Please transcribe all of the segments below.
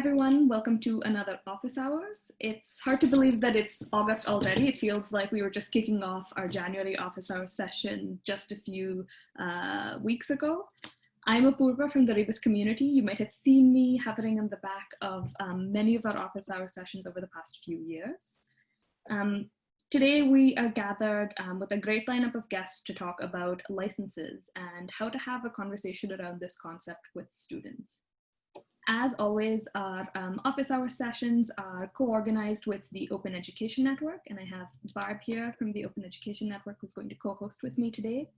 everyone, welcome to another office hours. It's hard to believe that it's August already. It feels like we were just kicking off our January office hours session just a few uh, weeks ago. I'm Apurva from the Rebus community. You might have seen me hovering on the back of um, many of our office hours sessions over the past few years. Um, today we are gathered um, with a great lineup of guests to talk about licenses and how to have a conversation around this concept with students. As always, our um, office hour sessions are co-organized with the Open Education Network, and I have Barb here from the Open Education Network who's going to co-host with me today.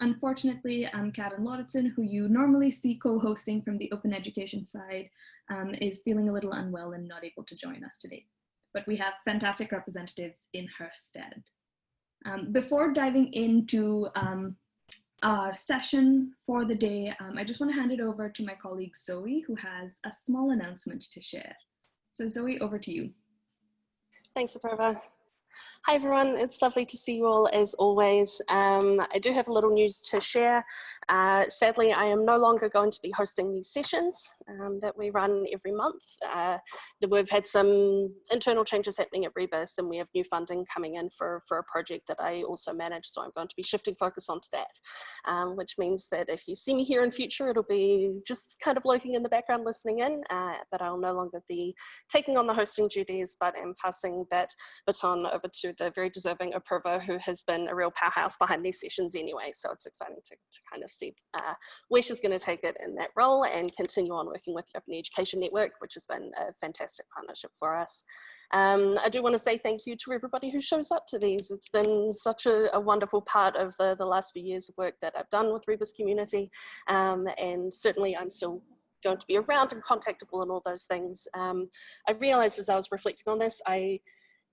Unfortunately, um, Karen Lauritsen, who you normally see co-hosting from the open education side, um, is feeling a little unwell and not able to join us today. But we have fantastic representatives in her stead. Um, before diving into um, our session for the day, um, I just want to hand it over to my colleague Zoe, who has a small announcement to share. So Zoe, over to you. Thanks, Apurva. Hi everyone, it's lovely to see you all as always. Um, I do have a little news to share. Uh, sadly, I am no longer going to be hosting these sessions um, that we run every month. Uh, we've had some internal changes happening at Rebus and we have new funding coming in for, for a project that I also manage, so I'm going to be shifting focus onto that, um, which means that if you see me here in future, it'll be just kind of lurking in the background listening in, uh, but I'll no longer be taking on the hosting duties, but am passing that baton over to the very deserving Apurva, who has been a real powerhouse behind these sessions anyway. So it's exciting to, to kind of see uh, where she's going to take it in that role and continue on working with the Open Education Network, which has been a fantastic partnership for us. Um, I do want to say thank you to everybody who shows up to these. It's been such a, a wonderful part of the, the last few years of work that I've done with Rebus community. Um, and certainly I'm still going to be around and contactable and all those things. Um, I realized as I was reflecting on this, I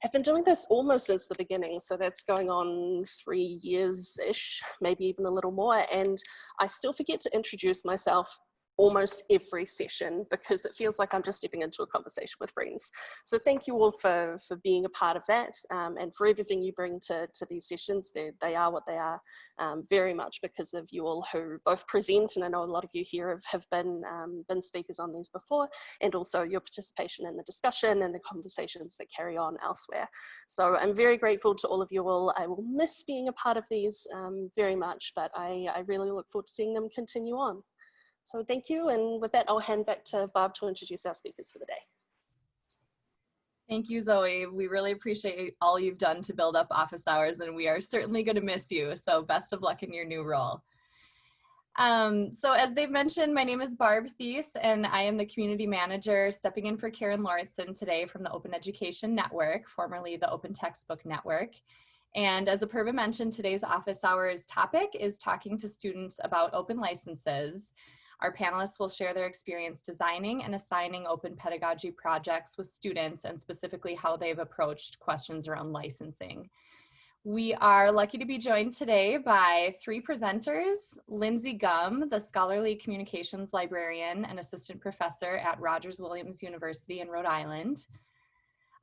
I've been doing this almost since the beginning. So that's going on three years-ish, maybe even a little more. And I still forget to introduce myself almost every session because it feels like I'm just stepping into a conversation with friends. So thank you all for, for being a part of that um, and for everything you bring to, to these sessions. They're, they are what they are um, very much because of you all who both present and I know a lot of you here have, have been, um, been speakers on these before and also your participation in the discussion and the conversations that carry on elsewhere. So I'm very grateful to all of you all. I will miss being a part of these um, very much, but I, I really look forward to seeing them continue on. So thank you. And with that, I'll hand back to Bob to introduce our speakers for the day. Thank you, Zoe. We really appreciate all you've done to build up office hours and we are certainly going to miss you. So best of luck in your new role. Um, so as they've mentioned, my name is Barb Thies and I am the community manager stepping in for Karen Lauritsen today from the Open Education Network, formerly the Open Textbook Network. And as Apurva mentioned, today's office hours topic is talking to students about open licenses. Our panelists will share their experience designing and assigning open pedagogy projects with students and specifically how they've approached questions around licensing. We are lucky to be joined today by three presenters, Lindsay Gumb, the scholarly communications librarian and assistant professor at Rogers Williams University in Rhode Island,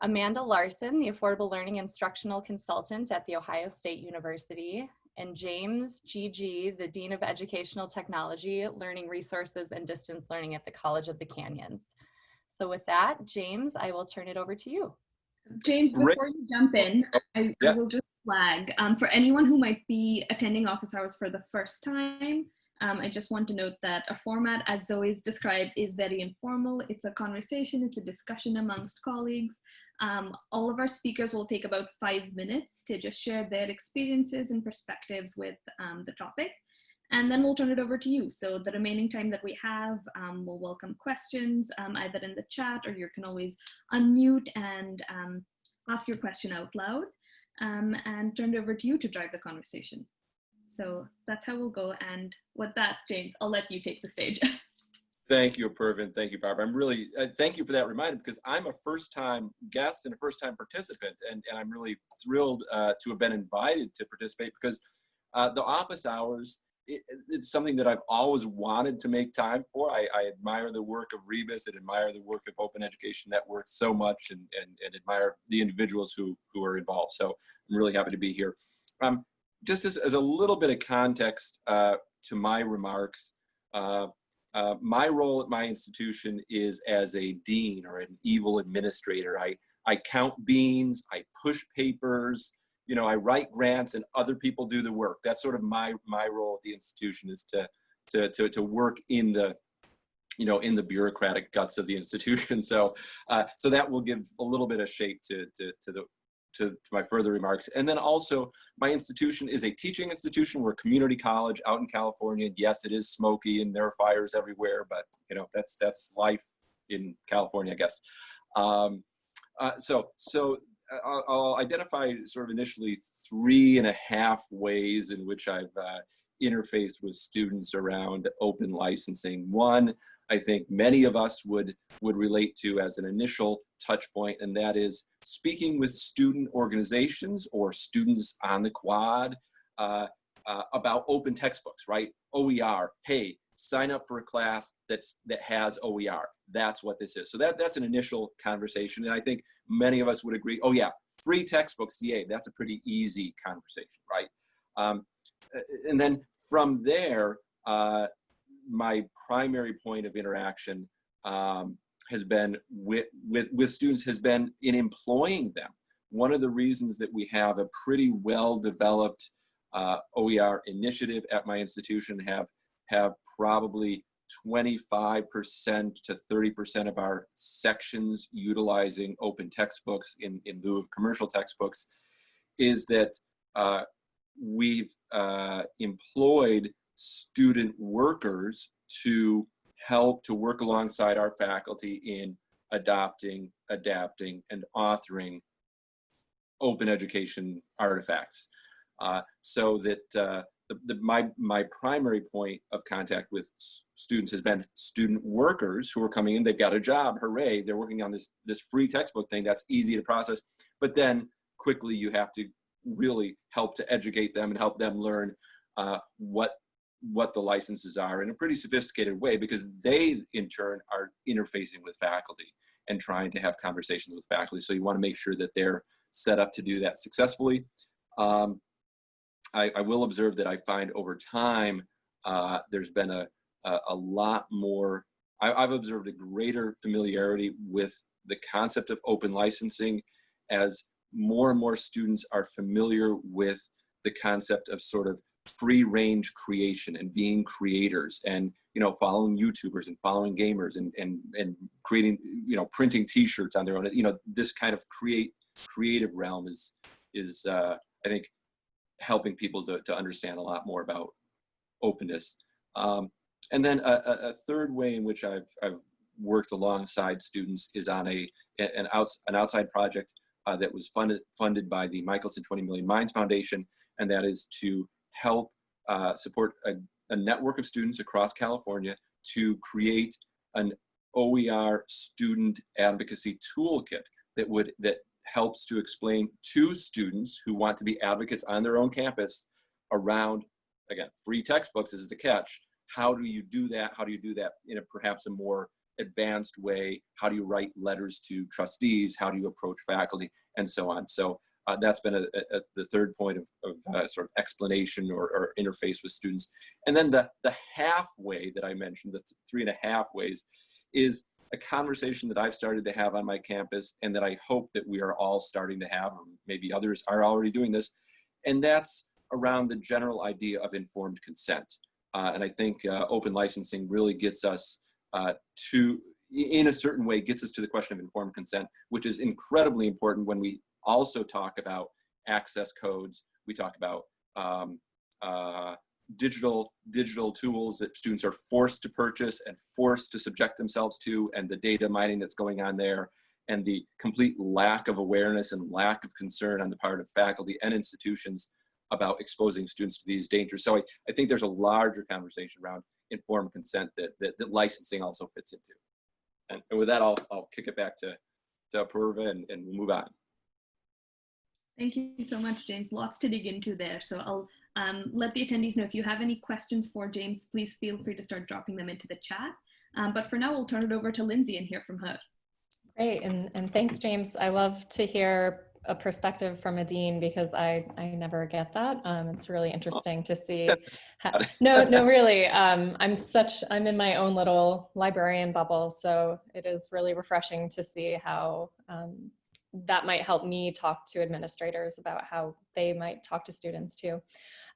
Amanda Larson, the affordable learning instructional consultant at The Ohio State University, and James G.G., the Dean of Educational Technology, Learning Resources and Distance Learning at the College of the Canyons. So with that, James, I will turn it over to you. James, before you jump in, I, yeah. I will just flag, um, for anyone who might be attending office hours for the first time, um, I just want to note that a format, as Zoe's described, is very informal. It's a conversation, it's a discussion amongst colleagues. Um, all of our speakers will take about five minutes to just share their experiences and perspectives with um, the topic. And then we'll turn it over to you. So the remaining time that we have, um, we'll welcome questions um, either in the chat or you can always unmute and um, ask your question out loud um, and turn it over to you to drive the conversation. So that's how we'll go. And with that, James, I'll let you take the stage. Thank you, Pervin. Thank you, Barbara. I'm really, uh, thank you for that reminder because I'm a first time guest and a first time participant. And, and I'm really thrilled uh, to have been invited to participate because uh, the office hours, it, it's something that I've always wanted to make time for. I, I, admire the work of Rebus and admire the work of Open Education Network so much and, and, and admire the individuals who, who are involved. So I'm really happy to be here. Um, just as, as a little bit of context uh, to my remarks, uh, uh, my role at my institution is as a dean or an evil administrator. I, I count beans, I push papers, you know, I write grants and other people do the work. That's sort of my, my role at the institution is to, to, to, to work in the, you know, in the bureaucratic guts of the institution. So, uh, so that will give a little bit of shape to, to, to the, to, to, my further remarks. And then also my institution is a teaching institution. We're a community college out in California. Yes, it is smoky and there are fires everywhere, but you know, that's, that's life in California, I guess. Um, uh, so, so I'll, I'll, identify sort of initially three and a half ways in which I've uh, interfaced with students around open licensing. One, I think many of us would, would relate to as an initial touch point, and that is speaking with student organizations or students on the quad uh, uh, about open textbooks, right? OER, hey, sign up for a class that's that has OER. That's what this is. So that, that's an initial conversation. And I think many of us would agree, oh yeah, free textbooks, yay, that's a pretty easy conversation, right? Um, and then from there, uh, my primary point of interaction um, has been with, with, with students has been in employing them. One of the reasons that we have a pretty well-developed uh, OER initiative at my institution have, have probably 25% to 30% of our sections utilizing open textbooks in, in lieu of commercial textbooks is that uh, we've uh, employed student workers to help to work alongside our faculty in adopting, adapting, and authoring open education artifacts. Uh, so that uh, the, the, my, my primary point of contact with students has been student workers who are coming in, they've got a job, hooray, they're working on this, this free textbook thing that's easy to process, but then quickly you have to really help to educate them and help them learn uh, what what the licenses are in a pretty sophisticated way because they in turn are interfacing with faculty and trying to have conversations with faculty. So you want to make sure that they're set up to do that successfully. Um, I, I, will observe that I find over time uh, there's been a, a, a lot more, I, I've observed a greater familiarity with the concept of open licensing as more and more students are familiar with the concept of sort of free range creation and being creators and you know following youtubers and following gamers and and and creating you know printing t-shirts on their own you know this kind of create creative realm is is uh i think helping people to, to understand a lot more about openness. Um and then a, a third way in which i've i've worked alongside students is on a an outs an outside project uh, that was funded funded by the Michelson 20 Million Minds Foundation, and that is to help uh, support a, a, network of students across California to create an OER student advocacy toolkit that would that helps to explain to students who want to be advocates on their own campus around again free textbooks is the catch. How do you do that? How do you do that in a perhaps a more advanced way? How do you write letters to trustees? How do you approach faculty? And so on. So uh, that's been a, a, the third point of, of uh, sort of explanation or, or, interface with students. And then the, the halfway that I mentioned, the th three and a half ways, is a conversation that I've started to have on my campus and that I hope that we are all starting to have, or maybe others are already doing this, and that's around the general idea of informed consent. Uh, and I think uh, open licensing really gets us uh, to, in a certain way, gets us to the question of informed consent, which is incredibly important when we also talk about access codes. We talk about um, uh, digital digital tools that students are forced to purchase and forced to subject themselves to and the data mining that's going on there and the complete lack of awareness and lack of concern on the part of faculty and institutions about exposing students to these dangers. So I, I think there's a larger conversation around informed consent that, that, that licensing also fits into. And, with that, I'll, I'll kick it back to, to Apurva and, and we'll move on. Thank you so much, James. Lots to dig into there. So I'll um, let the attendees know if you have any questions for James, please feel free to start dropping them into the chat. Um, but for now, we'll turn it over to Lindsay and hear from her. Great, and, and thanks, James. I love to hear a perspective from a dean because I, I never get that. Um, it's really interesting to see. how- no, no, really. Um, I'm such, I'm in my own little librarian bubble. So it is really refreshing to see how um, that might help me talk to administrators about how they might talk to students too.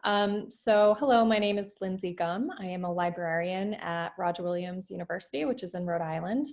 Um, so hello, my name is Lindsay Gumb. I am a librarian at Roger Williams University, which is in Rhode Island.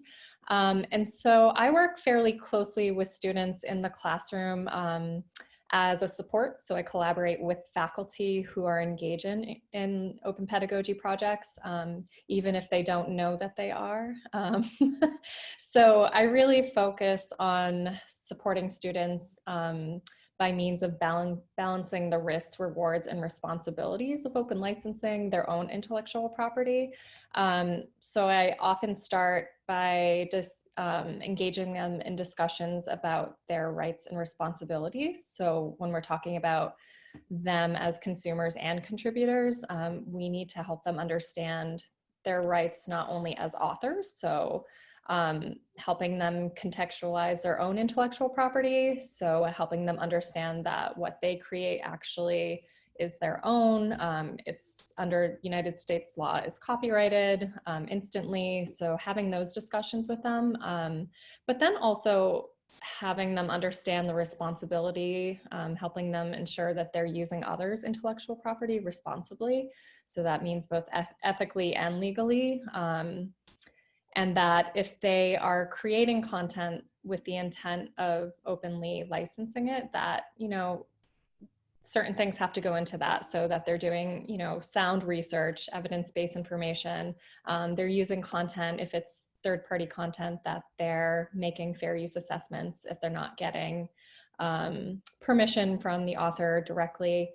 Um, and so I work fairly closely with students in the classroom um, as a support. So I collaborate with faculty who are engaged in, in open pedagogy projects, um, even if they don't know that they are. Um, so I really focus on supporting students um, by means of balan balancing the risks, rewards, and responsibilities of open licensing their own intellectual property. Um, so I often start by just um, engaging them in discussions about their rights and responsibilities. So when we're talking about them as consumers and contributors, um, we need to help them understand their rights not only as authors, so um, helping them contextualize their own intellectual property. So helping them understand that what they create actually is their own. Um, it's under United States law is copyrighted um, instantly. So having those discussions with them, um, but then also having them understand the responsibility, um, helping them ensure that they're using others' intellectual property responsibly. So that means both eth ethically and legally. And that if they are creating content with the intent of openly licensing it, that, you know, certain things have to go into that so that they're doing, you know, sound research, evidence-based information. Um, they're using content if it's third-party content that they're making fair use assessments if they're not getting um, permission from the author directly.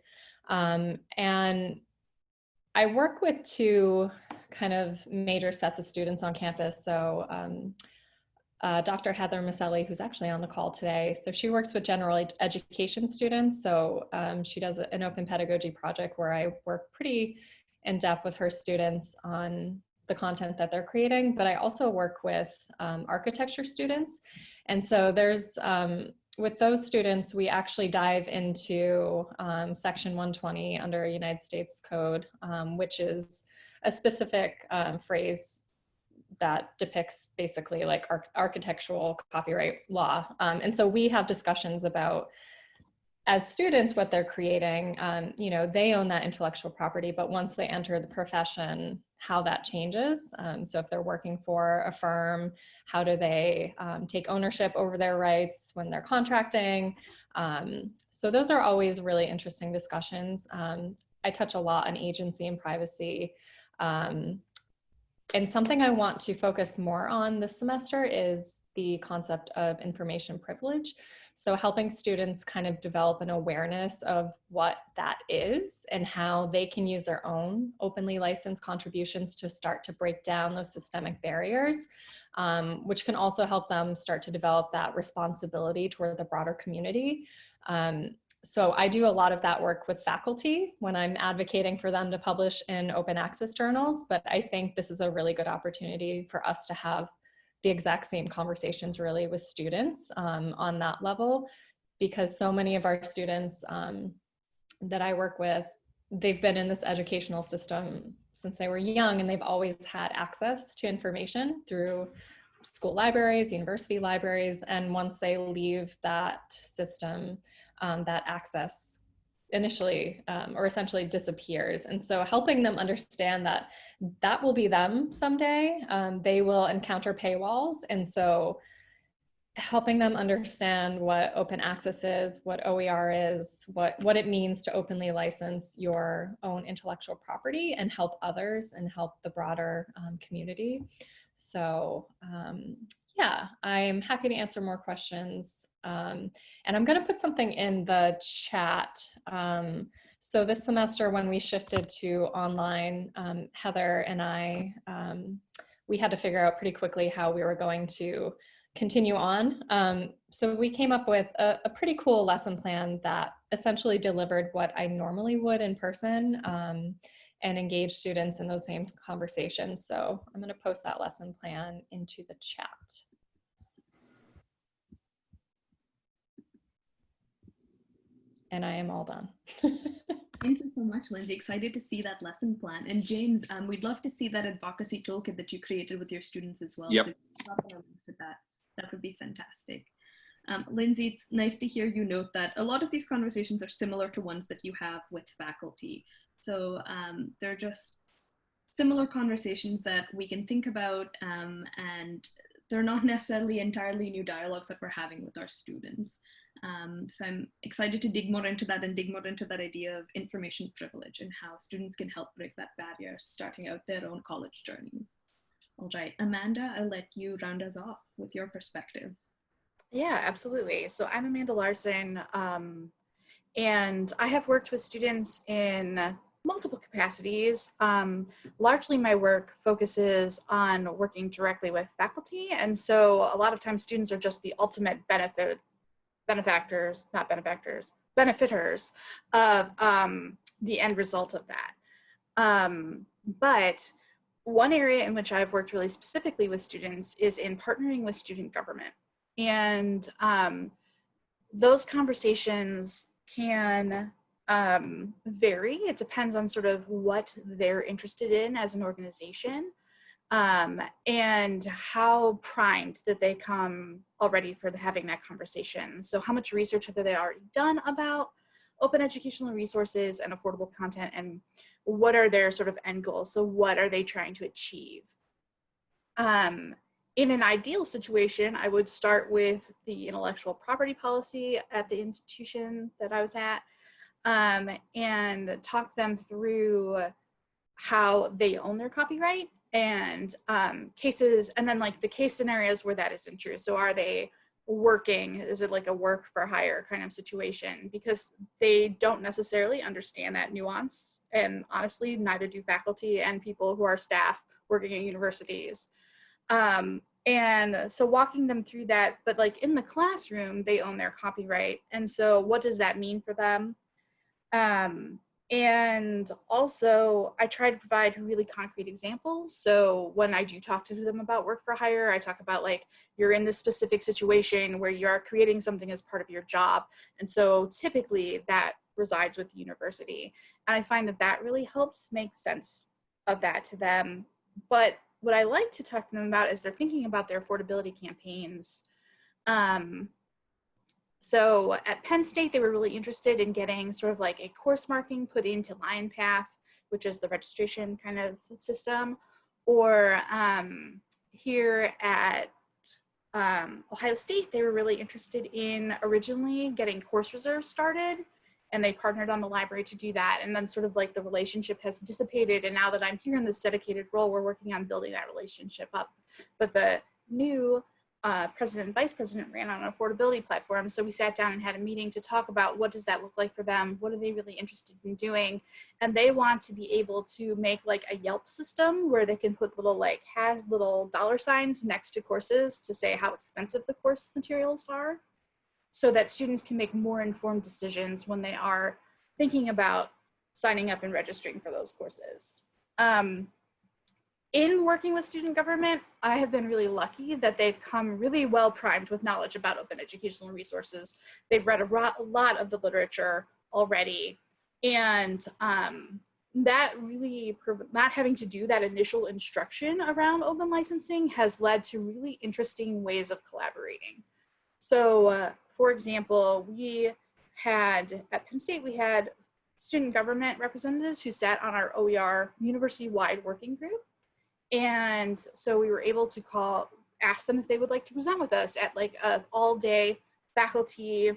Um, and I work with two kind of major sets of students on campus. So um, uh, Dr. Heather Miceli, who's actually on the call today. So she works with general ed education students. So um, she does an open pedagogy project where I work pretty in depth with her students on the content that they're creating, but I also work with um, architecture students. And so there's, um, with those students, we actually dive into um, section 120 under United States Code, um, which is a specific um, phrase that depicts basically like arch architectural copyright law. Um, and so we have discussions about as students, what they're creating, um, you know, they own that intellectual property, but once they enter the profession, how that changes. Um, so if they're working for a firm, how do they um, take ownership over their rights when they're contracting? Um, so those are always really interesting discussions. Um, I touch a lot on agency and privacy. Um, and something I want to focus more on this semester is the concept of information privilege. So helping students kind of develop an awareness of what that is and how they can use their own openly licensed contributions to start to break down those systemic barriers, um, which can also help them start to develop that responsibility toward the broader community. Um, so I do a lot of that work with faculty when I'm advocating for them to publish in open access journals, but I think this is a really good opportunity for us to have the exact same conversations really with students um, on that level, because so many of our students um, that I work with, they've been in this educational system since they were young and they've always had access to information through school libraries, university libraries, and once they leave that system, um, that access initially um, or essentially disappears. And so helping them understand that that will be them someday. Um, they will encounter paywalls. And so helping them understand what open access is, what OER is, what, what it means to openly license your own intellectual property and help others and help the broader um, community. So um, yeah, I'm happy to answer more questions. Um, and I'm going to put something in the chat. Um, so this semester when we shifted to online, um, Heather and I, um, we had to figure out pretty quickly how we were going to continue on. Um, so we came up with a, a, pretty cool lesson plan that essentially delivered what I normally would in person um, and engage students in those same conversations. So I'm going to post that lesson plan into the chat. And I am all done. Thank you so much, Lindsay. Excited to see that lesson plan. And James, um, we'd love to see that advocacy toolkit that you created with your students as well. Yep. So that, that would be fantastic. Um, Lindsay, it's nice to hear you note that a lot of these conversations are similar to ones that you have with faculty. So um, they're just similar conversations that we can think about um, and they're not necessarily entirely new dialogues that we're having with our students. Um, so I'm excited to dig more into that and dig more into that idea of information privilege and how students can help break that barrier starting out their own college journeys. All right, Amanda, I'll let you round us off with your perspective. Yeah, absolutely. So I'm Amanda Larson, um, and I have worked with students in multiple capacities. Um, largely my work focuses on working directly with faculty, and so a lot of times students are just the ultimate benefit benefactors, not benefactors, benefiters of um, the end result of that. Um, but one area in which I've worked really specifically with students is in partnering with student government. And um, those conversations can um, vary. It depends on sort of what they're interested in as an organization um, and how primed that they come already for the, having that conversation. So how much research have they already done about open educational resources and affordable content and what are their sort of end goals? So what are they trying to achieve? Um, in an ideal situation, I would start with the intellectual property policy at the institution that I was at um, and talk them through how they own their copyright and um, cases, and then like the case scenarios where that isn't true. So are they working? Is it like a work for hire kind of situation? Because they don't necessarily understand that nuance. And honestly, neither do faculty and people who are staff working at universities. Um, and so walking them through that, but like in the classroom, they own their copyright. And so what does that mean for them? Um, and also I try to provide really concrete examples. So when I do talk to them about work for hire, I talk about like, you're in this specific situation where you are creating something as part of your job. And so typically that resides with the university. And I find that that really helps make sense of that to them. But what I like to talk to them about is they're thinking about their affordability campaigns. Um, so at Penn State, they were really interested in getting sort of like a course marking put into LionPath, which is the registration kind of system. Or um, here at um, Ohio State, they were really interested in originally getting course reserves started and they partnered on the library to do that. And then sort of like the relationship has dissipated. And now that I'm here in this dedicated role, we're working on building that relationship up. But the new uh, president and vice president ran on an affordability platform. So we sat down and had a meeting to talk about what does that look like for them? What are they really interested in doing? And they want to be able to make like a Yelp system where they can put little like had little dollar signs next to courses to say how expensive the course materials are so that students can make more informed decisions when they are thinking about signing up and registering for those courses. Um, in working with student government, I have been really lucky that they've come really well primed with knowledge about open educational resources. They've read a lot of the literature already. And um, that really, not having to do that initial instruction around open licensing has led to really interesting ways of collaborating. So uh, for example, we had, at Penn State, we had student government representatives who sat on our OER university-wide working group. And so we were able to call, ask them if they would like to present with us at like a all day faculty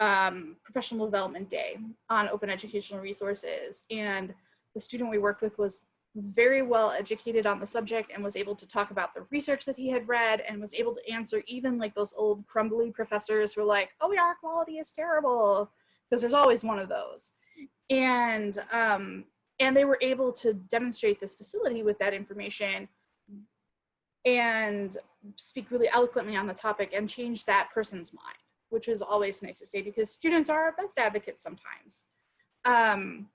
um, professional development day on open educational resources. And the student we worked with was very well educated on the subject and was able to talk about the research that he had read and was able to answer even like those old crumbly professors who were like, oh yeah, our quality is terrible, because there's always one of those. And, um, and they were able to demonstrate this facility with that information and speak really eloquently on the topic and change that person's mind, which is always nice to say because students are our best advocates sometimes. Um,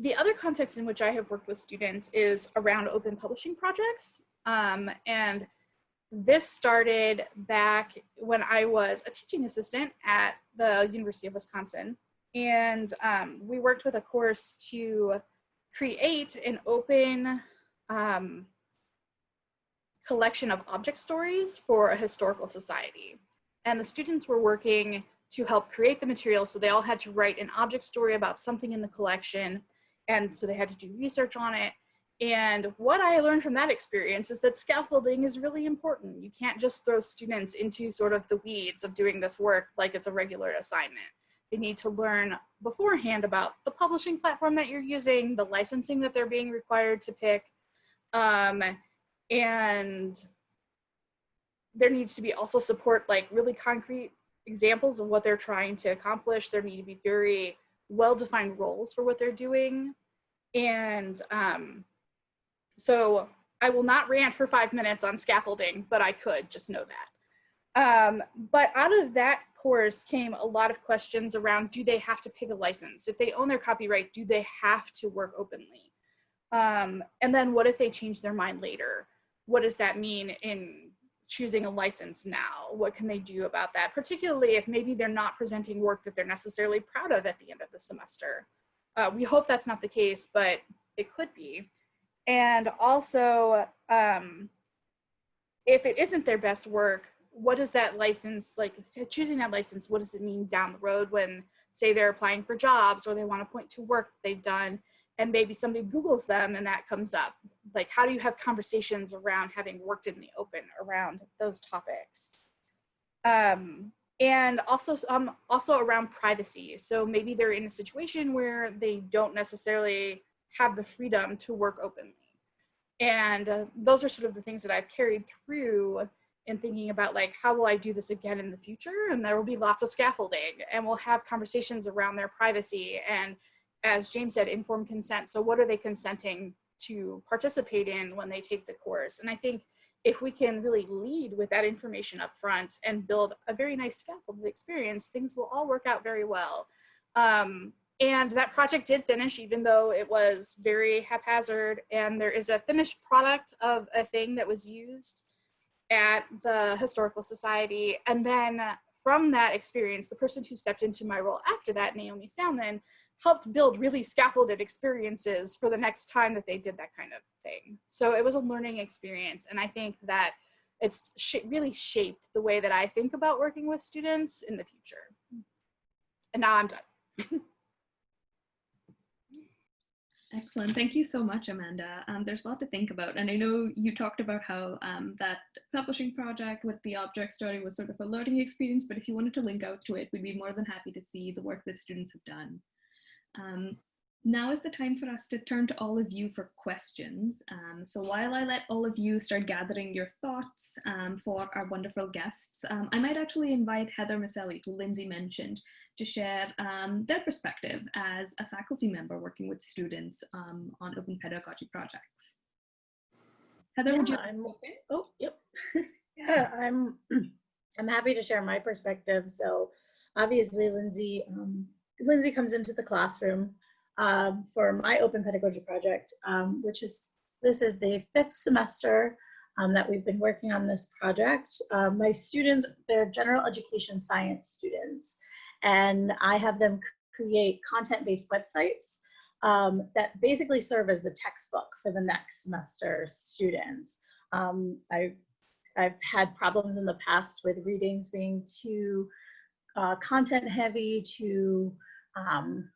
the other context in which I have worked with students is around open publishing projects. Um, and this started back when I was a teaching assistant at the University of Wisconsin. and um, we worked with a course to create an open um, collection of object stories for a historical society. And the students were working to help create the material. So they all had to write an object story about something in the collection. And so they had to do research on it. And what I learned from that experience is that scaffolding is really important. You can't just throw students into sort of the weeds of doing this work like it's a regular assignment. They need to learn beforehand about the publishing platform that you're using, the licensing that they're being required to pick, um, and there needs to be also support like really concrete examples of what they're trying to accomplish. There need to be very well-defined roles for what they're doing. And um, so I will not rant for five minutes on scaffolding, but I could, just know that. Um, but out of that course came a lot of questions around, do they have to pick a license? If they own their copyright, do they have to work openly? Um, and then what if they change their mind later? What does that mean in choosing a license now? What can they do about that? Particularly if maybe they're not presenting work that they're necessarily proud of at the end of the semester. Uh, we hope that's not the case, but it could be. And also, um, if it isn't their best work, what does that license, like choosing that license, what does it mean down the road when say they're applying for jobs or they want to point to work they've done and maybe somebody Googles them and that comes up. Like, how do you have conversations around having worked in the open around those topics? Um, and also, um, also around privacy. So maybe they're in a situation where they don't necessarily have the freedom to work openly. And uh, those are sort of the things that I've carried through in thinking about like, how will I do this again in the future? And there will be lots of scaffolding and we'll have conversations around their privacy and as James said, informed consent. So what are they consenting to participate in when they take the course? And I think if we can really lead with that information up front and build a very nice scaffolded experience, things will all work out very well. Um, and that project did finish even though it was very haphazard and there is a finished product of a thing that was used at the Historical Society. And then from that experience, the person who stepped into my role after that, Naomi Salmon, helped build really scaffolded experiences for the next time that they did that kind of thing. So it was a learning experience. And I think that it's sh really shaped the way that I think about working with students in the future. And now I'm done. Excellent. Thank you so much, Amanda. Um, there's a lot to think about. And I know you talked about how um, that publishing project with the object story was sort of a learning experience, but if you wanted to link out to it, we'd be more than happy to see the work that students have done. Um, now is the time for us to turn to all of you for questions. Um, so while I let all of you start gathering your thoughts um, for our wonderful guests, um, I might actually invite Heather Miceli, who Lindsay mentioned, to share um, their perspective as a faculty member working with students um, on open pedagogy projects. Heather, yeah, would you? I'm, oh, yep. yeah, I'm, I'm happy to share my perspective. So obviously, Lindsay, um, Lindsay comes into the classroom um, for my open pedagogy project, um, which is, this is the fifth semester um, that we've been working on this project. Uh, my students, they're general education science students, and I have them create content-based websites um, that basically serve as the textbook for the next semester students. Um, I, I've had problems in the past with readings being too uh, content heavy, too um,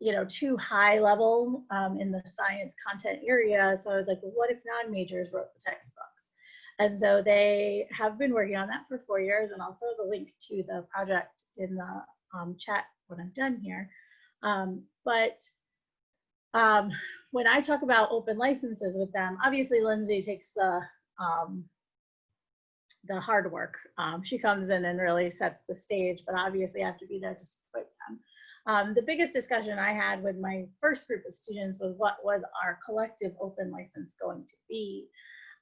you know, too high level um, in the science content area. So I was like, well, what if non-majors wrote the textbooks? And so they have been working on that for four years, and I'll throw the link to the project in the um, chat when I'm done here. Um, but um, when I talk about open licenses with them, obviously Lindsay takes the um, the hard work. Um, she comes in and really sets the stage, but obviously I have to be there to support. Um, the biggest discussion I had with my first group of students was what was our collective open license going to be.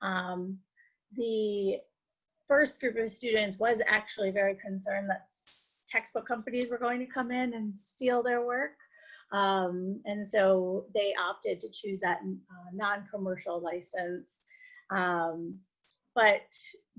Um, the first group of students was actually very concerned that textbook companies were going to come in and steal their work. Um, and so they opted to choose that uh, non-commercial license. Um, but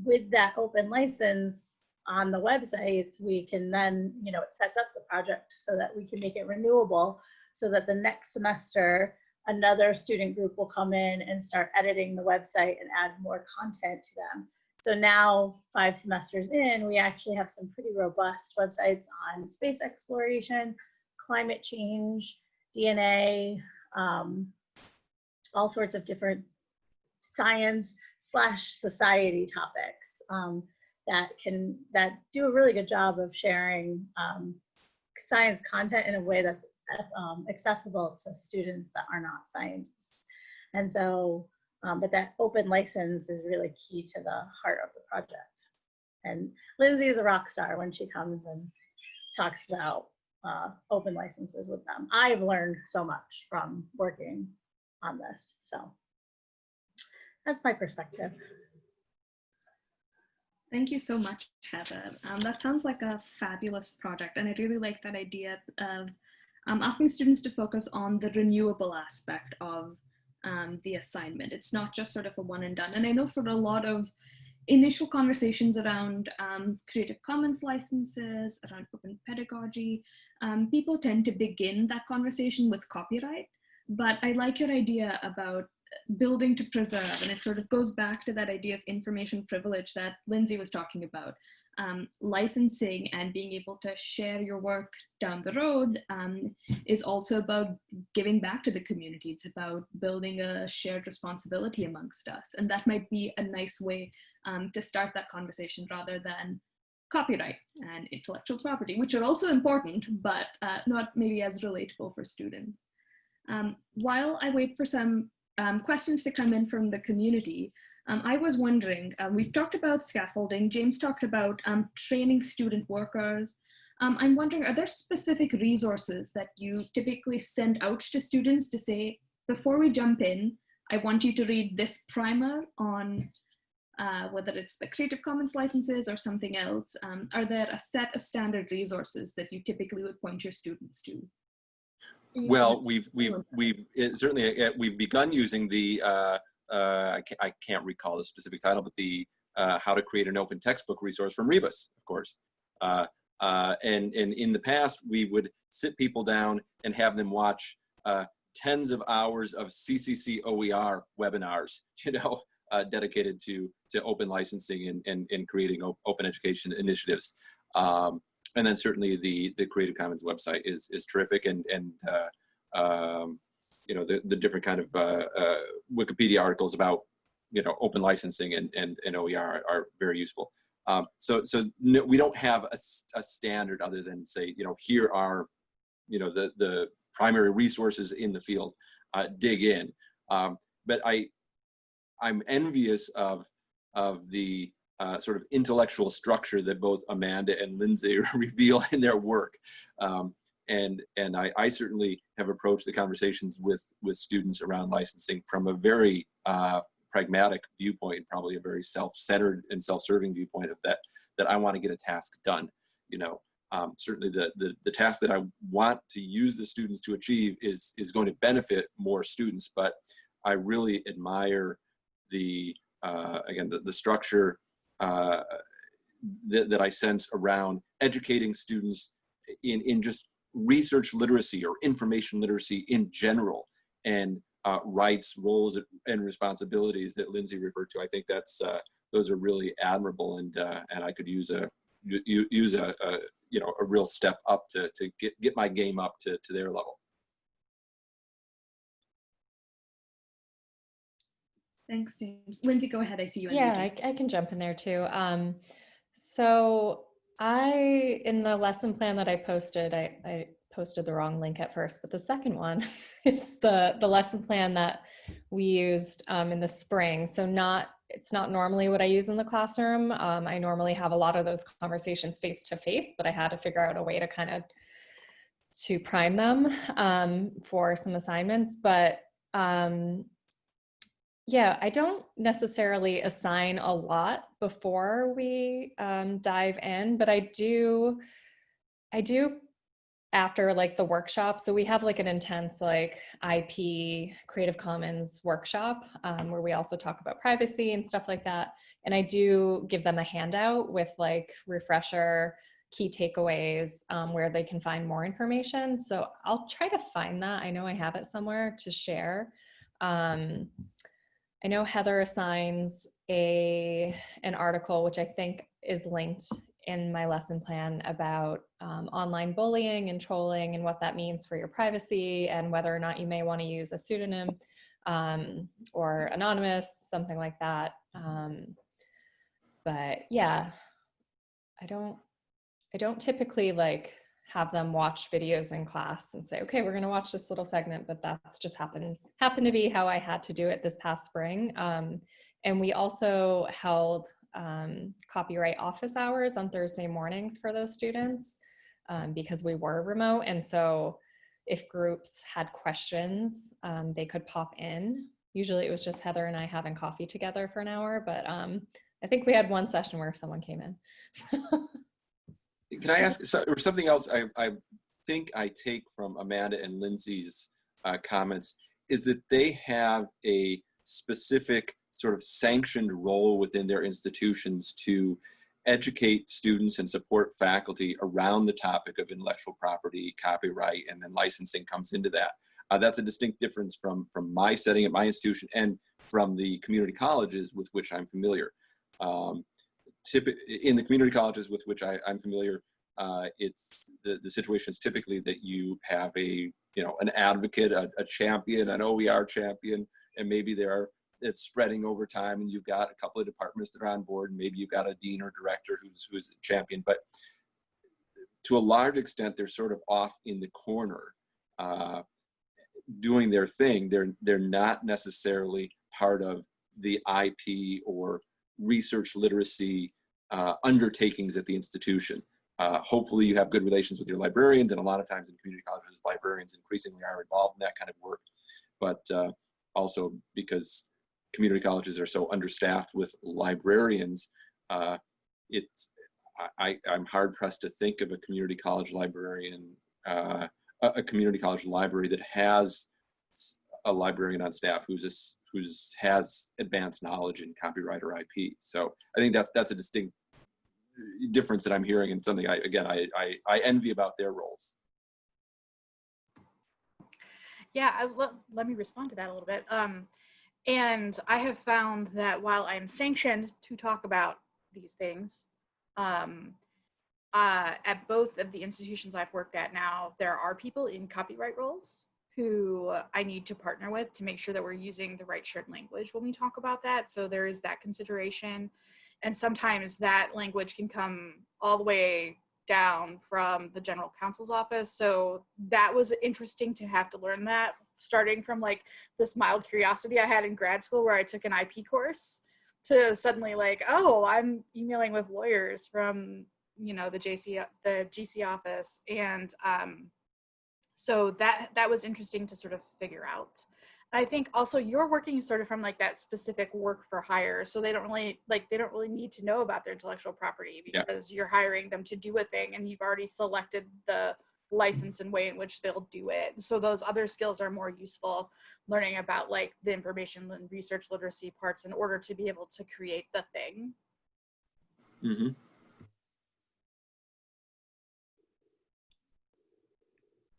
with that open license, on the websites, we can then, you know, it sets up the project so that we can make it renewable so that the next semester, another student group will come in and start editing the website and add more content to them. So now, five semesters in, we actually have some pretty robust websites on space exploration, climate change, DNA, um, all sorts of different science slash society topics um, that can that do a really good job of sharing um, science content in a way that's um, accessible to students that are not scientists. And so, um, but that open license is really key to the heart of the project. And Lindsay is a rock star when she comes and talks about uh, open licenses with them. I've learned so much from working on this. So that's my perspective. Thank you so much, Heather. Um, that sounds like a fabulous project. And I really like that idea of um, asking students to focus on the renewable aspect of um, the assignment. It's not just sort of a one and done. And I know for a lot of initial conversations around um, Creative Commons licenses, around open pedagogy, um, people tend to begin that conversation with copyright. But I like your idea about building to preserve, and it sort of goes back to that idea of information privilege that Lindsay was talking about. Um, licensing and being able to share your work down the road um, is also about giving back to the community. It's about building a shared responsibility amongst us. And that might be a nice way um, to start that conversation rather than copyright and intellectual property, which are also important, but uh, not maybe as relatable for students. Um, while I wait for some um, questions to come in from the community, um, I was wondering, uh, we've talked about scaffolding, James talked about um, training student workers. Um, I'm wondering, are there specific resources that you typically send out to students to say, before we jump in, I want you to read this primer on uh, whether it's the Creative Commons licenses or something else, um, are there a set of standard resources that you typically would point your students to? Well, we've we've we've certainly uh, we've begun using the uh, uh, I, can't, I can't recall the specific title, but the uh, how to create an open textbook resource from Rebus, of course. Uh, uh, and and in the past, we would sit people down and have them watch tens of hours of CCC OER webinars, you know, dedicated to to open licensing and and, and creating open education initiatives. Um, and then certainly the the Creative Commons website is is terrific and and uh, um, you know the the different kind of uh, uh, Wikipedia articles about you know open licensing and and, and OER are, very useful. Um, so so no, we don't have a, a standard other than say you know here are you know the the primary resources in the field. Uh, dig in, um, but I I'm envious of of the uh, sort of intellectual structure that both Amanda and Lindsay reveal in their work. Um, and and I, I, certainly have approached the conversations with, with students around licensing from a very uh, pragmatic viewpoint, probably a very self-centered and self-serving viewpoint of that, that I want to get a task done. You know, um, certainly the, the, the task that I want to use the students to achieve is, is going to benefit more students, but I really admire the, uh, again, the, the structure uh, that, that I sense around educating students in, in just research literacy or information literacy in general and uh, rights, roles, and responsibilities that Lindsay referred to. I think that's uh, those are really admirable, and uh, and I could use a use a, a, you know a real step up to to get get my game up to to their level. Thanks, James. Lindsay, go ahead. I see you. Yeah, I, I, can jump in there too. Um, so I, in the lesson plan that I posted, I, I posted the wrong link at first, but the second one is the, the lesson plan that we used um, in the spring. So not, it's not normally what I use in the classroom. Um, I normally have a lot of those conversations face to face, but I had to figure out a way to kind of to prime them um, for some assignments. But um, yeah, I don't necessarily assign a lot before we um, dive in, but I do, I do after like the workshop. So we have like an intense like IP Creative Commons workshop um, where we also talk about privacy and stuff like that. And I do give them a handout with like refresher key takeaways um, where they can find more information. So I'll try to find that. I know I have it somewhere to share. Um, I know Heather assigns a an article which I think is linked in my lesson plan about um, online bullying and trolling and what that means for your privacy and whether or not you may want to use a pseudonym um, or anonymous, something like that. Um, but yeah, I don't, I don't typically like have them watch videos in class and say, okay, we're going to watch this little segment, but that's just happened, happened to be how I had to do it this past spring. Um, and we also held um, copyright office hours on Thursday mornings for those students um, because we were remote. And so if groups had questions, um, they could pop in. Usually it was just Heather and I having coffee together for an hour, but um, I think we had one session where someone came in. Can I ask so, or something else I, I think I take from Amanda and Lindsay's uh, comments is that they have a specific sort of sanctioned role within their institutions to educate students and support faculty around the topic of intellectual property, copyright, and then licensing comes into that. Uh, that's a distinct difference from, from my setting at my institution and from the community colleges with which I'm familiar. Um, in the community colleges with which I, am familiar, uh, it's the, the situation is typically that you have a, you know, an advocate, a, a champion, an OER champion, and maybe there are it's spreading over time and you've got a couple of departments that are on board. And maybe you've got a dean or director who's who's a champion but to a large extent they're sort of off in the corner uh, doing their thing. They're they're not necessarily part of the IP or research literacy uh, undertakings at the institution. Uh, hopefully you have good relations with your librarians and a lot of times in community colleges librarians increasingly are involved in that kind of work. But uh, also because community colleges are so understaffed with librarians, uh, it's I, I'm hard pressed to think of a community college librarian, uh, a, community college library that has a librarian on staff who's a, who's has advanced knowledge in copyright or IP. So I think that's that's a distinct difference that I'm hearing and something I again I I, I envy about their roles. Yeah, I, let, let me respond to that a little bit. Um, and I have found that while I'm sanctioned to talk about these things, um, uh, at both of the institutions I've worked at now, there are people in copyright roles who I need to partner with to make sure that we're using the right shared language when we talk about that. So there is that consideration. And sometimes that language can come all the way down from the general counsel's office. So that was interesting to have to learn that starting from like this mild curiosity I had in grad school where I took an IP course to suddenly like, oh, I'm emailing with lawyers from, you know, the JC, the GC office. And um, so that, that was interesting to sort of figure out. I think also you're working sort of from like that specific work for hire. So they don't really like, they don't really need to know about their intellectual property because yeah. you're hiring them to do a thing and you've already selected the license and way in which they'll do it. So those other skills are more useful learning about like the information and research literacy parts in order to be able to create the thing. Mm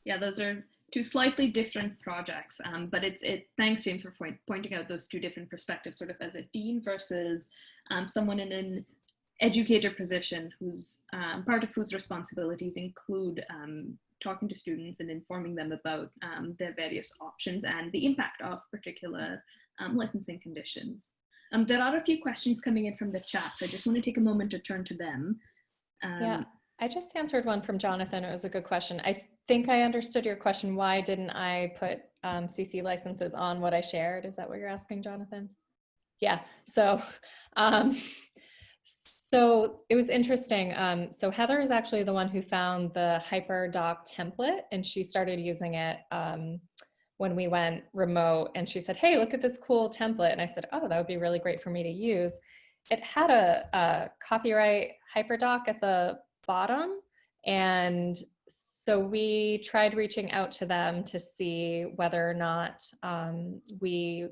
Yeah, those are two slightly different projects, um, but it's it. Thanks, James, for point, pointing out those two different perspectives, sort of as a dean versus um, someone in an educator position who's um, part of whose responsibilities include um, talking to students and informing them about um, their various options and the impact of particular um, licensing conditions. There are a few questions coming in from the chat, so I just want to take a moment to turn to them. yeah, I just answered one from Jonathan. It was a good question. I think I understood your question. Why didn't I put CC licenses on what I shared? Is that what you're asking, Jonathan? Yeah, so um, so it was interesting. Um, so Heather is actually the one who found the HyperDoc template and she started using it um, when we went remote and she said, hey, look at this cool template. And I said, oh, that would be really great for me to use. It had a, a copyright HyperDoc at the bottom. And so we tried reaching out to them to see whether or not um, we,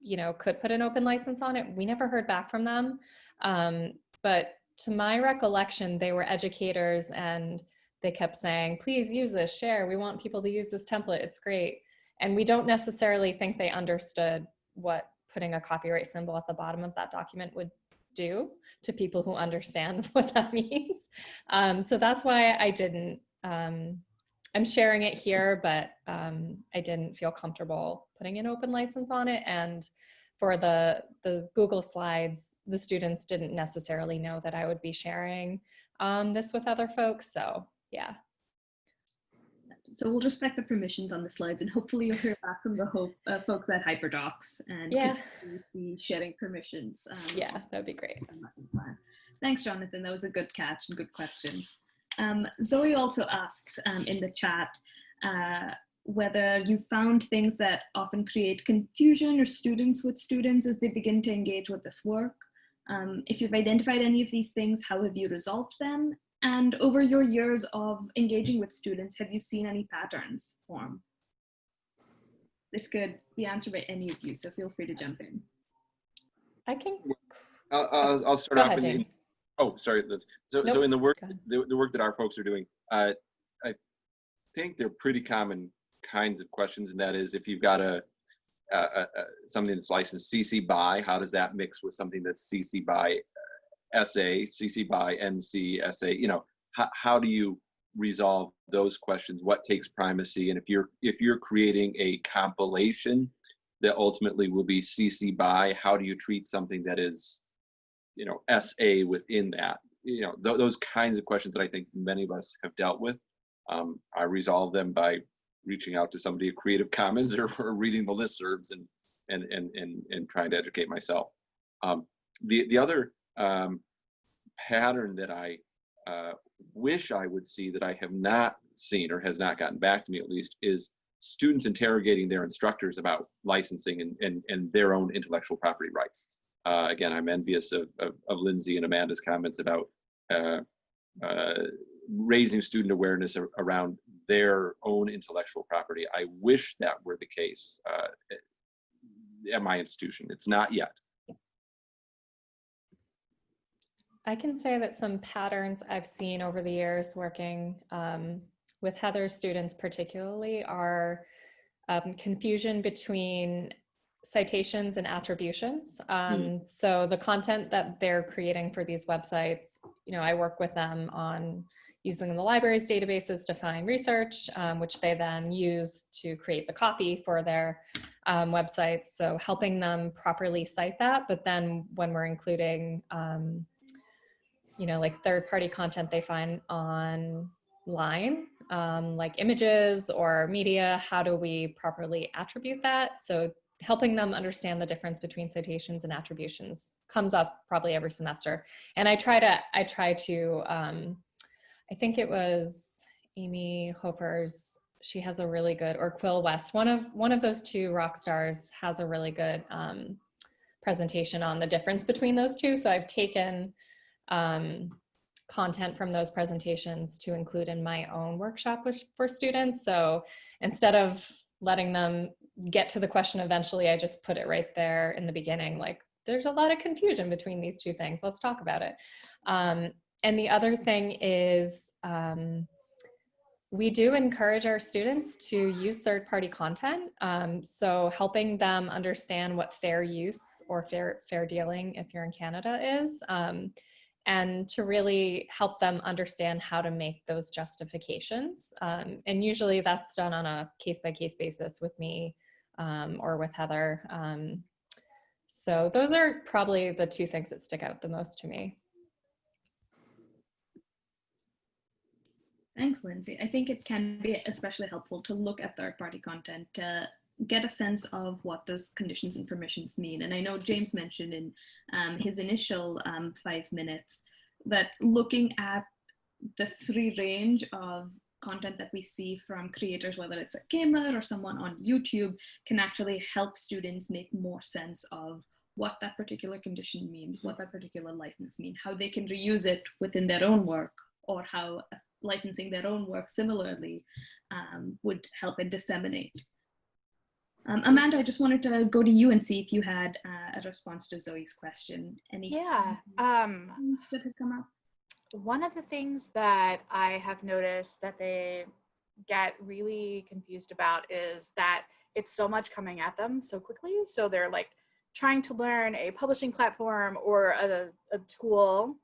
you know, could put an open license on it. We never heard back from them. Um, but to my recollection, they were educators and they kept saying, please use this, share. We want people to use this template. It's great. And we don't necessarily think they understood what putting a copyright symbol at the bottom of that document would do to people who understand what that means. Um, so that's why I didn't, um, I'm sharing it here, but um, I didn't feel comfortable putting an open license on it. And for the, the Google Slides, the students didn't necessarily know that I would be sharing um, this with other folks. So yeah. So we'll just respect the permissions on the slides and hopefully you'll hear back from the hope, uh, folks at HyperDocs and Yeah. be sharing permissions. Um, Yeah, that'd be great. Thanks, Jonathan. That was a good catch and good question. Um, Zoe also asks um, in the chat uh, whether you found things that often create confusion or students with students as they begin to engage with this work. Um, if you've identified any of these things, how have you resolved them? And over your years of engaging with students, have you seen any patterns form? This could be answered by any of you, so feel free to jump in. I can. I'll, I'll, I'll start Go off ahead, in, in- James. Oh, sorry. Liz. So, so in the work, the, the work that our folks are doing, uh, I think they're pretty common kinds of questions, and that is if you've got a, a, a, a- something that's licensed CC by, how does that mix with something that's CC by uh, SA, CC by NC, SA? You know, how, how do you resolve those questions? What takes primacy? And if you're if you're creating a compilation that ultimately will be CC by, how do you treat something that is you know SA within that. You know th- those kinds of questions that I think many of us have dealt with. Um, I resolve them by reaching out to somebody at Creative Commons or, reading the listservs and and and and and trying to educate myself. Um, the the other um, pattern that I uh, wish I would see that I have not seen or has not gotten back to me at least is students interrogating their instructors about licensing and, and, and their own intellectual property rights. Uh, again, I'm envious of, of, of Lindsay and Amanda's comments about uh, uh, raising student awareness ar- around their own intellectual property. I wish that were the case uh, at my institution. It's not yet. I can say that some patterns I've seen over the years working um, with Heather's students particularly are um, confusion between citations and attributions. Um, So the content that they're creating for these websites, you know, I work with them on using the library's databases to find research, um, which they then use to create the copy for their um, websites. So helping them properly cite that, but then when we're including um, you know, like third party content they find online, um, like images or media, how do we properly attribute that? So helping them understand the difference between citations and attributions comes up probably every semester. And I try to, I try to, um, I think it was Amy Hofer's, she has a really good, or Quill West, one of, one of those two rock stars has a really good um, presentation on the difference between those two. So I've taken um, content from those presentations to include in my own workshop with, for students. So instead of letting them get to the question eventually, I just put it right there in the beginning, like there's a lot of confusion between these two things. Let's talk about it. Um, and the other thing is um, we do encourage our students to use third-party content. Um, so helping them understand what fair use or fair, fair dealing, if you're in Canada, is. And to really help them understand how to make those justifications. Um, and usually that's done on a case by case basis with me um, or with Heather. Um, so those are probably the two things that stick out the most to me. Thanks, Lindsay. I think it can be especially helpful to look at third-party content to get a sense of what those conditions and permissions mean. And I know James mentioned in um, his initial um, five minutes that looking at the free range of content that we see from creators, whether it's a gamer or someone on YouTube, can actually help students make more sense of what that particular condition means, what that particular license means, how they can reuse it within their own work, or how licensing their own work similarly um, would help and disseminate. Um, Amanda, I just wanted to go to you and see if you had uh, a response to Zoe's question. Any Yeah. Um, that had come up? one of the things that I have noticed that they get really confused about is that it's so much coming at them so quickly. So they're like trying to learn a publishing platform or a, a tool.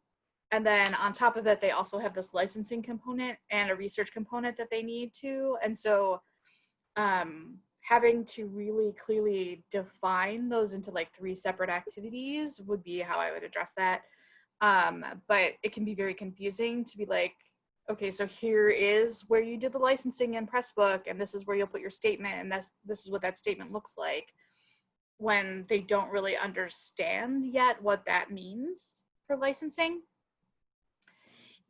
And then on top of that, they also have this licensing component and a research component that they need to. And so um, having to really clearly define those into like three separate activities would be how I would address that. Um, but it can be very confusing to be like, okay, so here is where you did the licensing in Pressbook, and this is where you'll put your statement, and that's this is what that statement looks like. When they don't really understand yet what that means for licensing.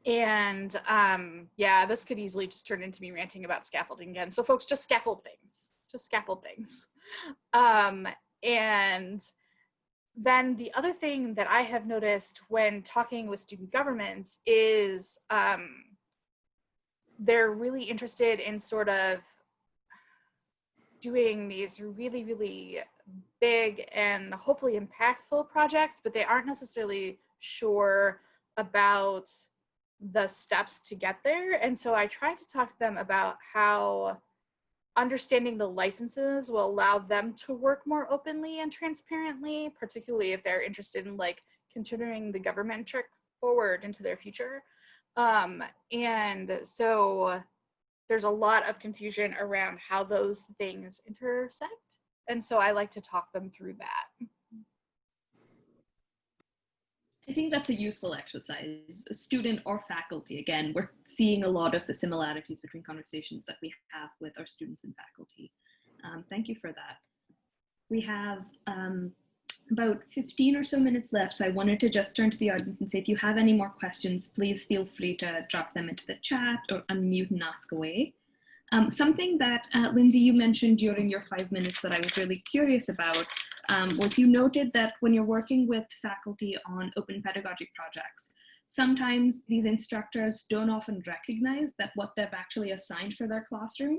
And um, yeah, this could easily just turn into me ranting about scaffolding again. So folks, just scaffold things, just scaffold things. Um, and then the other thing that I have noticed when talking with student governments is um, they're really interested in sort of doing these really, really big and hopefully impactful projects, but they aren't necessarily sure about the steps to get there. And so I tried to talk to them about how understanding the licenses will allow them to work more openly and transparently, particularly if they're interested in like continuing the government check forward into their future. Um, and so there's a lot of confusion around how those things intersect. And so I like to talk them through that. I think that's a useful exercise. A student or faculty, again, we're seeing a lot of the similarities between conversations that we have with our students and faculty. Um, thank you for that. We have um, about 15 or so minutes left, so I wanted to just turn to the audience and say if you have any more questions, please feel free to drop them into the chat or unmute and ask away. Um, something that, uh, Lindsay, you mentioned during your five minutes that I was really curious about um, was you noted that when you're working with faculty on open pedagogy projects, sometimes these instructors don't often recognize that what they've actually assigned for their classroom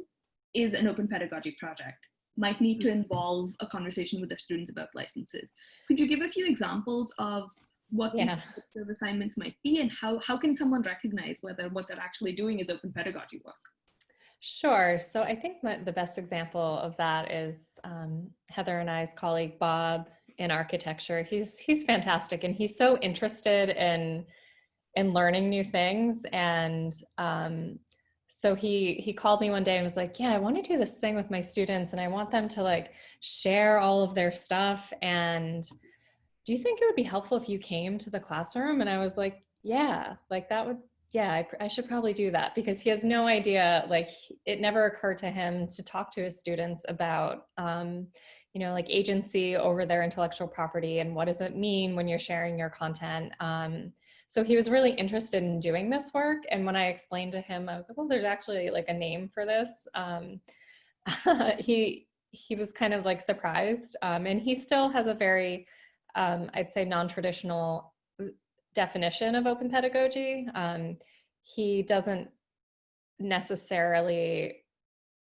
is an open pedagogy project might need to involve a conversation with their students about licenses. Could you give a few examples of what Yeah. these types of assignments might be and how, how can someone recognize whether what they're actually doing is open pedagogy work? Sure. So I think the best example of that is um, Heather and I's colleague Bob in architecture. He's he's fantastic, and he's so interested in in learning new things. And um, so he he called me one day and was like, "Yeah, I want to do this thing with my students, and I want them to like share all of their stuff. And do you think it would be helpful if you came to the classroom?" And I was like, "Yeah, like that would yeah, I, I, should probably do that because he has no idea, like it never occurred to him to talk to his students about, um, you know, like agency over their intellectual property and what does it mean when you're sharing your content. Um, so he was really interested in doing this work. And when I explained to him, I was like, well, there's actually like a name for this. Um, he, he was kind of like surprised. Um, and he still has a very, um, I'd say non-traditional definition of open pedagogy. Um, he doesn't necessarily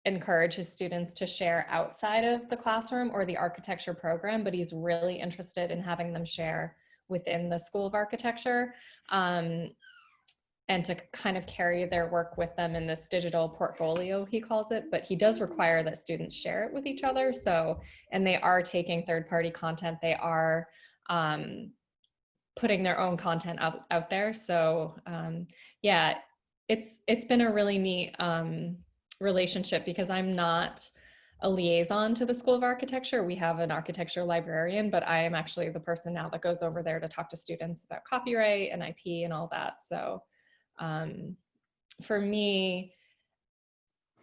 encourage his students to share outside of the classroom or the architecture program, but he's really interested in having them share within the School of Architecture um, and to kind of carry their work with them in this digital portfolio, he calls it, but he does require that students share it with each other. So, and they are taking third party content, they are um, putting their own content out, out there. So um, yeah, it's it's been a really neat um, relationship because I'm not a liaison to the School of Architecture. We have an architecture librarian, but I am actually the person now that goes over there to talk to students about copyright and IP and all that. So um, for me,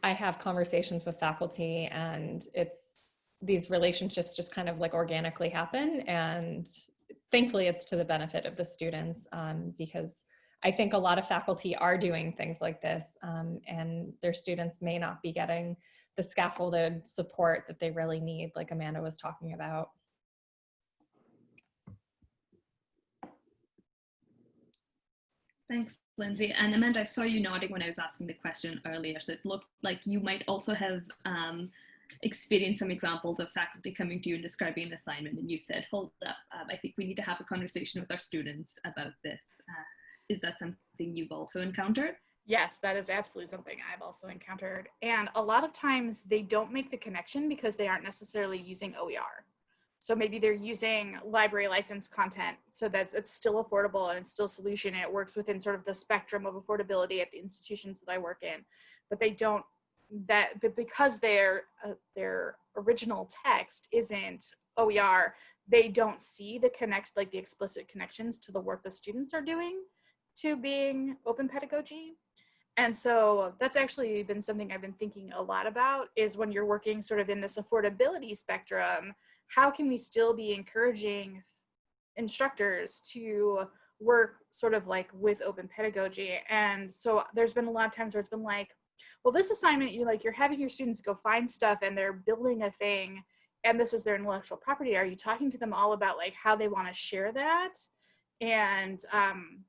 I have conversations with faculty and it's these relationships just kind of like organically happen and thankfully it's to the benefit of the students um, because I think a lot of faculty are doing things like this um, and their students may not be getting the scaffolded support that they really need like Amanda was talking about. Thanks, Lindsay. And Amanda, I saw you nodding when I was asking the question earlier. So it looked like you might also have um, experienced some examples of faculty coming to you and describing an assignment. And you said, hold up, um, I think we need to have a conversation with our students about this. Uh, is that something you've also encountered? Yes, that is absolutely something I've also encountered. And a lot of times they don't make the connection because they aren't necessarily using OER. So maybe they're using library licensed content so that it's still affordable and it's still solution and it works within sort of the spectrum of affordability at the institutions that I work in. But they don't that but because their uh, their original text isn't OER, they don't see the connect like the explicit connections to the work the students are doing to being open pedagogy. And so that's actually been something I've been thinking a lot about is when you're working sort of in this affordability spectrum, how can we still be encouraging instructors to work sort of like with open pedagogy? And so there's been a lot of times where it's been like, well, this assignment, you like, you're having your students go find stuff and they're building a thing and this is their intellectual property. Are you talking to them all about like how they want to share that? And, um,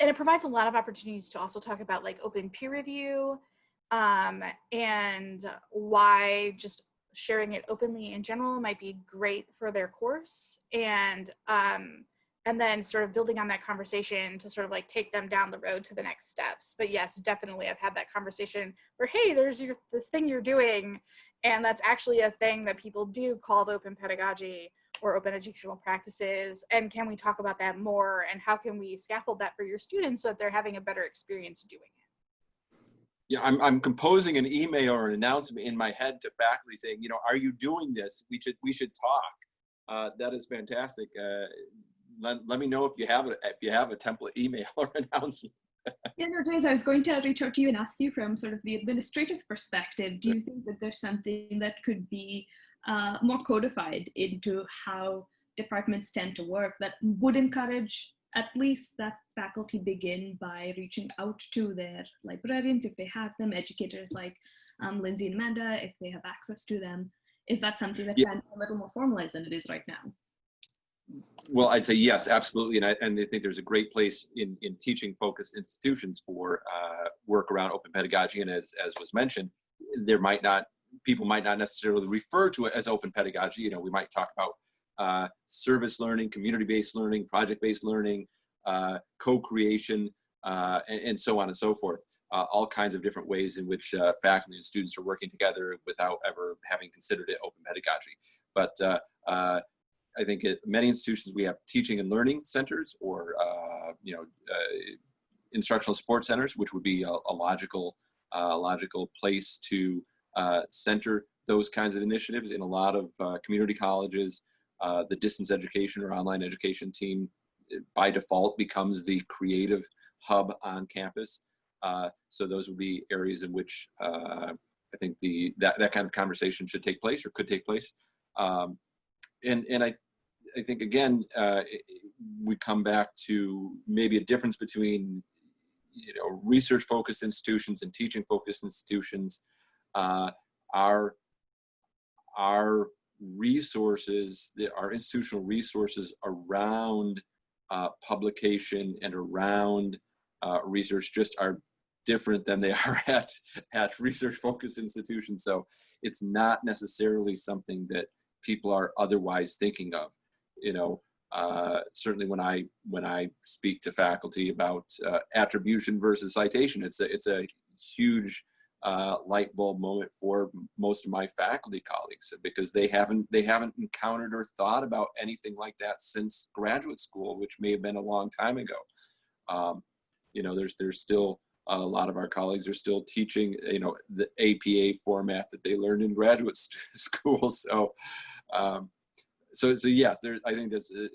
and it provides a lot of opportunities to also talk about like open peer review um, and why just sharing it openly in general might be great for their course and um, and then sort of building on that conversation to sort of like take them down the road to the next steps but yes definitely i've had that conversation where hey there's your this thing you're doing and that's actually a thing that people do called open pedagogy or open educational practices and can we talk about that more and how can we scaffold that for your students so that they're having a better experience doing it yeah, I'm, I'm composing an email or an announcement in my head to faculty saying, you know, are you doing this? We should we should talk. Uh, that is fantastic. Uh, let, let me know if you have a if you have a template email or announcement. yeah, no, James, I was going to reach out to you and ask you from sort of the administrative perspective. Do you think that there's something that could be uh, more codified into how departments tend to work that would encourage at least that faculty begin by reaching out to their librarians if they have them, educators like um, Lindsay and Amanda if they have access to them. Is that something that yeah. can be a little more formalized than it is right now? Well, I'd say yes, absolutely. And I, and I think there's a great place in, in teaching focused institutions for uh, work around open pedagogy. And as, as was mentioned, there might not, people might not necessarily refer to it as open pedagogy. You know, we might talk about uh, service learning, community-based learning, project-based learning, uh, co-creation, uh, and, and, so on and so forth. Uh, all kinds of different ways in which uh, faculty and students are working together without ever having considered it open pedagogy. But I think at many institutions we have teaching and learning centers or you know instructional support centers, which would be a, a logical logical place to center those kinds of initiatives in a lot of community colleges, uh, the distance education or online education team eh, by default becomes the creative hub on campus. Uh, so those would be areas in which uh, I think the that, that kind of conversation should take place or could take place. Um, and and I I think again uh, we come back to maybe a difference between you know research focused institutions and teaching focused institutions. Uh, our our resources, our institutional resources around uh, publication and around uh, research just are different than they are at, at research focused institutions. So it's not necessarily something that people are otherwise thinking of. You know, uh, certainly when I when I speak to faculty about uh, attribution versus citation, it's a it's a huge uh, light bulb moment for most of my faculty colleagues because they haven't they haven't encountered or thought about anything like that since graduate school, which may have been a long time ago. Um, you know, there's there's still a lot of our colleagues are still teaching you know the APA format that they learned in graduate school. So um, so so yes, there I think that's uh,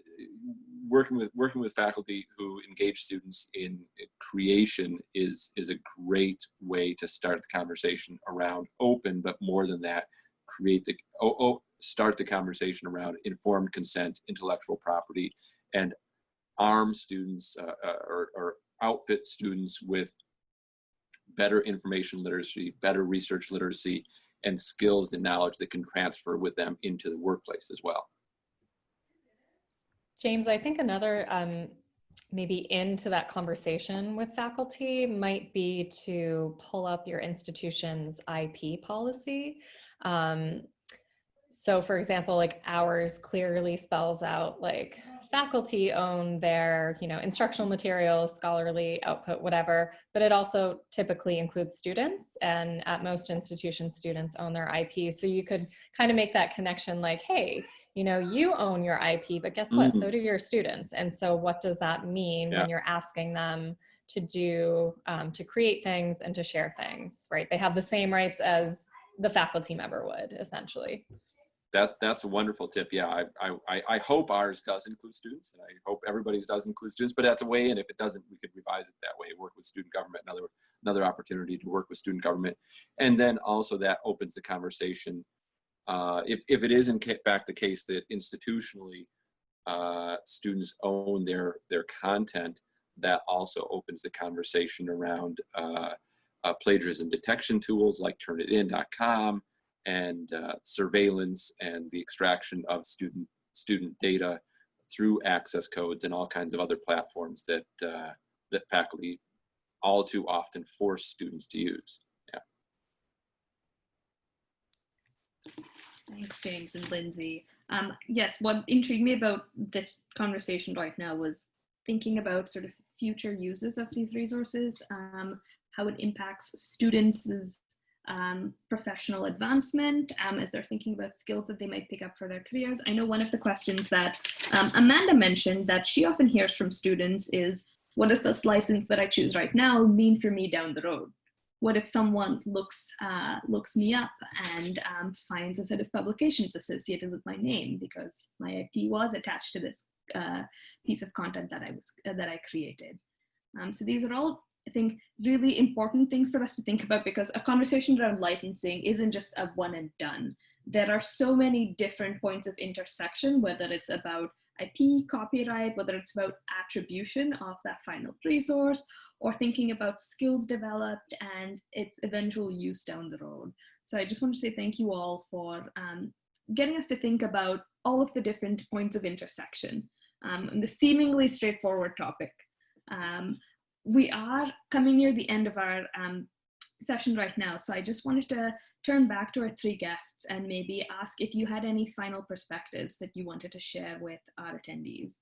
working with working with faculty who engage students in creation is is a great way to start the conversation around open, but more than that, create the oh, oh start the conversation around informed consent, intellectual property, and arm students uh, uh, or, or outfit students with better information literacy, better research literacy, and skills and knowledge that can transfer with them into the workplace as well. James, I think another um, maybe into that conversation with faculty might be to pull up your institution's IP policy. Um, so for example, like ours clearly spells out like faculty own their, you know, instructional materials, scholarly output, whatever, but it also typically includes students and at most institutions, students own their IP. So you could kind of make that connection like, hey, you know, you own your IP, but guess what? Mhm. So do your students. And so what does that mean Yeah. when you're asking them to do, um, to create things and to share things, right? They have the same rights as the faculty member would essentially. That that's a wonderful tip. Yeah, I I I- hope ours does include students, and I hope everybody's does include students. But that's a way, and if it doesn't, we could revise it that way. Work with student government, another another opportunity to work with student government, and then also that opens the conversation. Uh, if if it is in fact the case that institutionally uh, students own their their content, that also opens the conversation around uh, uh, plagiarism detection tools like Turnitin.com and uh, surveillance and the extraction of student student data through access codes and all kinds of other platforms that uh, that faculty all too often force students to use. Yeah. Thanks, James and Lindsay. Um, yes, what intrigued me about this conversation right now was thinking about sort of future uses of these resources, um, how it impacts students' um, professional advancement um, as they're thinking about skills that they might pick up for their careers. I know one of the questions that um, Amanda mentioned that she often hears from students is, what does this license that I choose right now mean for me down the road? what if someone looks uh, looks me up and um, finds a set of publications associated with my name because my IP was attached to this uh, piece of content that I was uh, that I created. Um, so these are all, I think, really important things for us to think about because a conversation around licensing isn't just a one and done. There are so many different points of intersection, whether it's about IP, copyright, whether it's about attribution of that final resource, or thinking about skills developed and its eventual use down the road. So I just want to say thank you all for um, getting us to think about all of the different points of intersection um, and the seemingly straightforward topic. Um, we are coming near the end of our um, session right now, so I just wanted to turn back to our three guests and maybe ask if you had any final perspectives that you wanted to share with our attendees.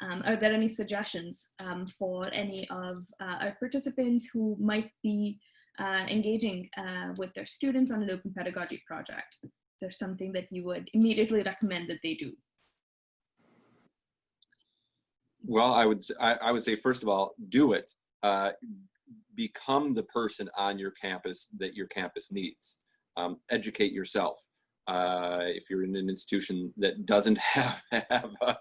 Um, are there any suggestions um, for any of uh, our participants who might be uh, engaging uh, with their students on an open pedagogy project? Is there something that you would immediately recommend that they do? Well, I would I, I would say first of all, do it. Uh, become the person on your campus that your campus needs. Um, educate yourself. Uh, if you're in an institution that doesn't have have a,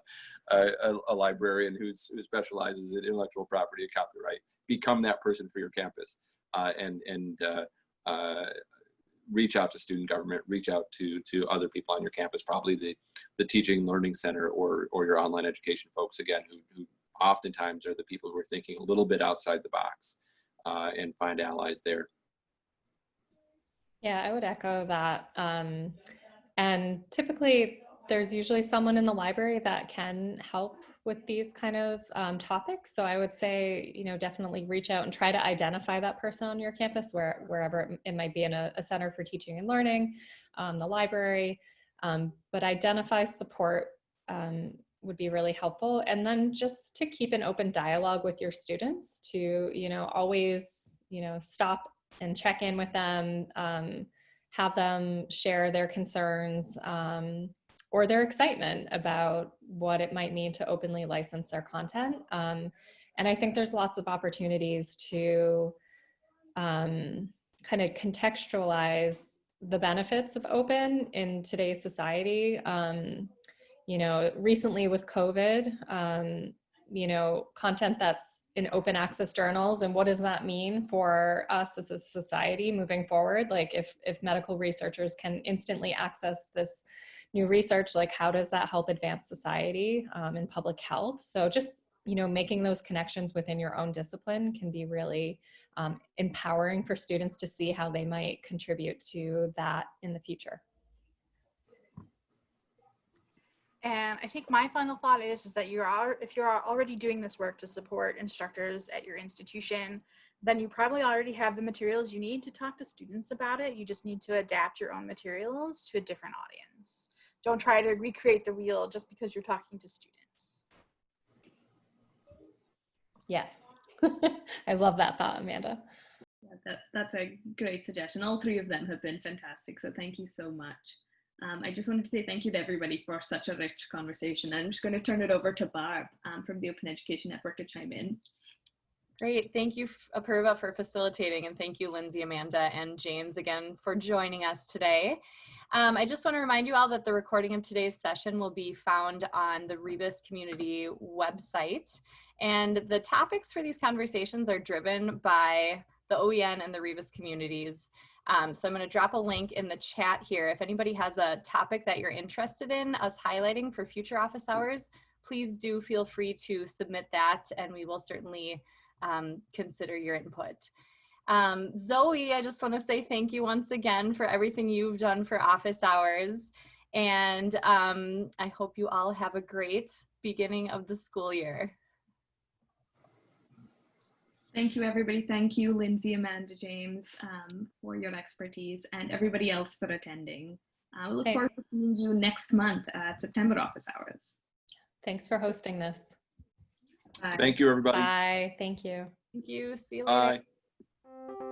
a, a librarian who's, who specializes in intellectual property and copyright, become that person for your campus, uh, and and uh, uh, reach out to student government, reach out to to other people on your campus, probably the the teaching learning center or or your online education folks again, who, who oftentimes are the people who are thinking a little bit outside the box, uh, and find allies there. Yeah, I would echo that. Um, and typically, there's usually someone in the library that can help with these kind of um, topics. So I would say, you know, definitely reach out and try to identify that person on your campus, where wherever it, might be in a, a, center for teaching and learning, um, the library. Um, but identify support um, would be really helpful, and then just to keep an open dialogue with your students. To you know, always you know, stop and check in with them, um, have them share their concerns um, or their excitement about what it might mean to openly license their content. Um, and I think there's lots of opportunities to um, kind of contextualize the benefits of open in today's society. Um, you know, recently with COVID, um, you know, content that's in open access journals and what does that mean for us as a society moving forward? Like if, if medical researchers can instantly access this new research, like how does that help advance society um, in public health? So just, you know, making those connections within your own discipline can be really um, empowering for students to see how they might contribute to that in the future. And I think my final thought is, is that you're if you're already doing this work to support instructors at your institution, then you probably already have the materials you need to talk to students about it. You just need to adapt your own materials to a different audience. Don't try to recreate the wheel just because you're talking to students. Yes. I love that thought, Amanda. Yeah, that, that's a great suggestion. All three of them have been fantastic, so thank you so much. Um, I just wanted to say thank you to everybody for such a rich conversation. I'm just going to turn it over to Barb um, from the Open Education Network to chime in. Great. Thank you, Apurva, for facilitating, and thank you, Lindsay, Amanda, and James again for joining us today. Um, I just want to remind you all that the recording of today's session will be found on the Rebus community website. And the topics for these conversations are driven by the OEN and the Rebus communities. Um, so I'm going to drop a link in the chat here. If anybody has a topic that you're interested in us highlighting for future office hours, please do feel free to submit that and we will certainly um, consider your input. Um, Zoe, I just want to say thank you once again for everything you've done for office hours. And um, I hope you all have a great beginning of the school year. Thank you, everybody. Thank you, Lindsay, Amanda, James, um, for your expertise and everybody else for attending. I uh, look Thank- forward to seeing you next month at September office hours. Thanks for hosting this. Bye. Thank you, everybody. Bye. Thank you. Thank you. See you later. Bye.